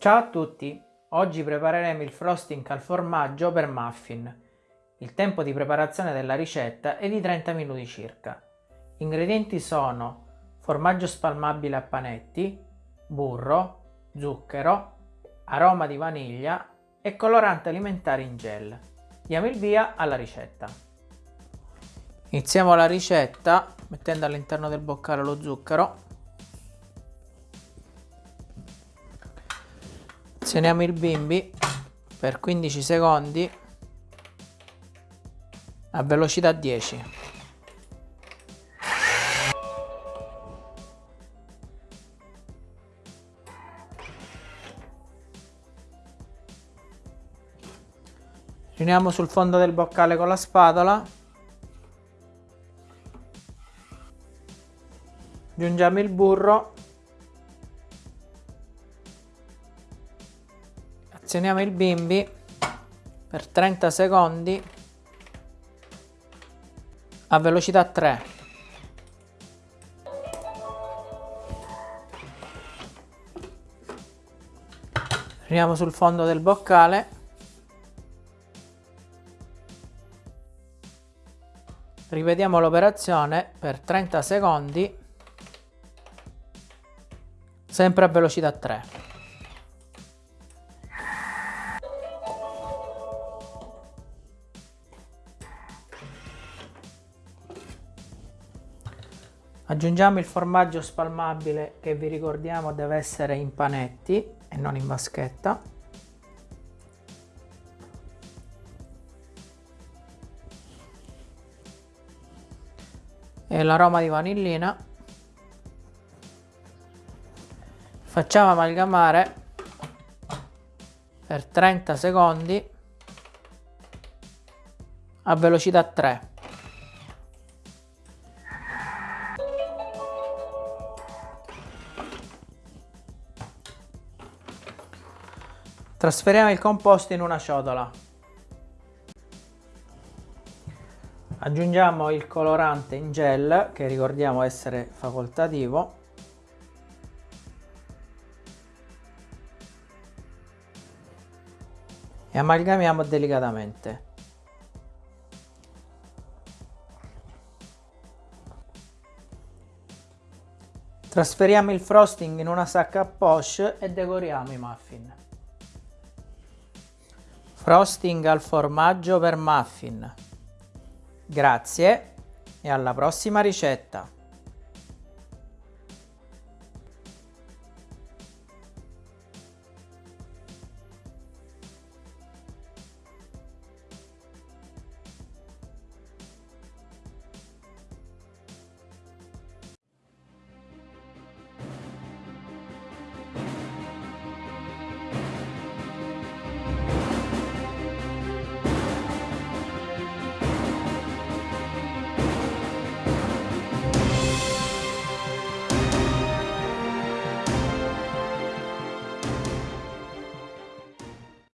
Ciao a tutti! Oggi prepareremo il frosting al formaggio per muffin. Il tempo di preparazione della ricetta è di 30 minuti circa. Gli ingredienti sono formaggio spalmabile a panetti, burro, zucchero, aroma di vaniglia e colorante alimentare in gel. Diamo il via alla ricetta. Iniziamo la ricetta mettendo all'interno del boccale lo zucchero azioniamo il bimbi per 15 secondi a velocità 10 riuniamo sul fondo del boccale con la spatola. Aggiungiamo il burro azioniamo il bimbi per 30 secondi a velocità 3 Riuniamo sul fondo del boccale. Ripetiamo l'operazione per 30 secondi sempre a velocità 3 Aggiungiamo il formaggio spalmabile che vi ricordiamo deve essere in panetti e non in vaschetta. E l'aroma di vanillina. Facciamo amalgamare per 30 secondi a velocità 3. Trasferiamo il composto in una ciotola. Aggiungiamo il colorante in gel, che ricordiamo essere facoltativo. E amalgamiamo delicatamente. Trasferiamo il frosting in una sacca a poche e decoriamo i muffin. Frosting al formaggio per muffin. Grazie e alla prossima ricetta!